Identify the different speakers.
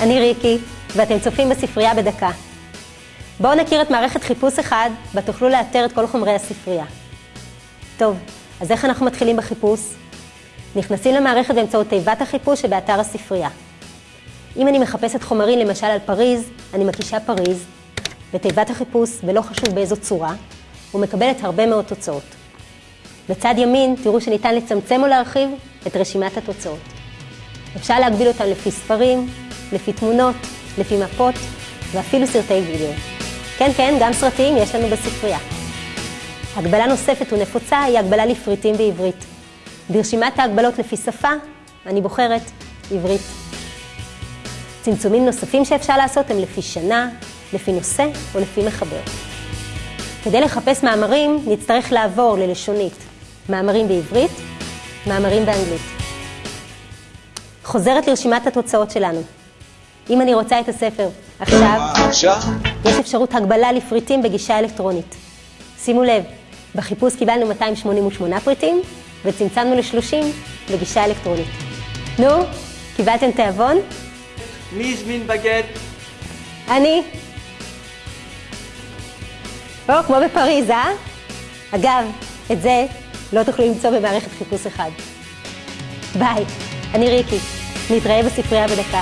Speaker 1: אני ריקי, ואתם צופים בספרייה בדקה. בואו נכיר את מערכת חיפוש אחד, בה תוכלו לאתר את כל חומרי הספרייה. טוב, אז איך אנחנו מתחילים בחיפוש? נכנסים למערכת באמצעות תיבת החיפוש שבאתר הספרייה. אם אני מחפשת חומרים למשל על פריז, אני מקישה פריז, בתיבת החיפוש, ולא חשוב באיזו צורה, ומקבלת הרבה מאוד תוצאות. בצד ימין תראו שניתן לצמצם או להרחיב את רשימת התוצאות. אפשר להגביל אותם לפי ספרים, לפי תמונות, לפי מפות ואפילו סרטי וידאו. כן, כן, גם סרטים יש לנו בספרייה. הגבלה נוספת ונפוצה היא הגבלה לפריטים בעברית. ברשימת ההגבלות לפי שפה, אני בוחרת עברית. צמצומים נוספים שאפשר לעשות הם לפי שנה, לפי נושא או לפי מחבר. כדי לחפש מאמרים, נצטרך לעבור ללשונית מאמרים בעברית, מאמרים באנגלית. חוזרת לרשימת התוצאות שלנו. אם אני רוצה את הספר עכשיו,
Speaker 2: עכשיו?
Speaker 1: יש אפשרות הגבלה לפריטים בגישה אלקטרונית. שימו לב, בחיפוש קיבלנו 288 פריטים, וצמצמנו ל-30 בגישה אלקטרונית. נו, קיבלתם תיאבון?
Speaker 2: מי הזמין בגט?
Speaker 1: אני. או, כמו בפריז, אה? אגב, את זה לא תוכלו למצוא במערכת חיפוש אחד. ביי, אני ריקי. נתראה בספרייה בדקה.